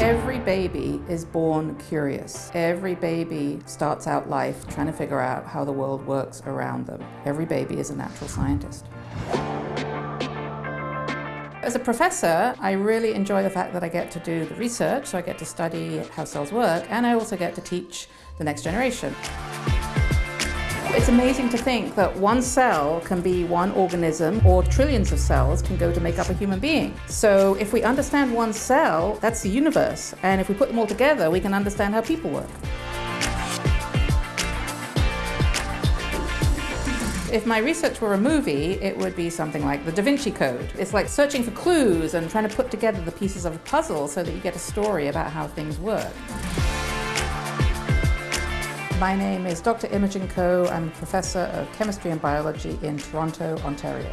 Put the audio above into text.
Every baby is born curious. Every baby starts out life trying to figure out how the world works around them. Every baby is a natural scientist. As a professor, I really enjoy the fact that I get to do the research, so I get to study how cells work, and I also get to teach the next generation. It's amazing to think that one cell can be one organism or trillions of cells can go to make up a human being. So if we understand one cell, that's the universe. And if we put them all together, we can understand how people work. If my research were a movie, it would be something like the Da Vinci Code. It's like searching for clues and trying to put together the pieces of a puzzle so that you get a story about how things work. My name is Dr. Imogen Coe. I'm a professor of chemistry and biology in Toronto, Ontario.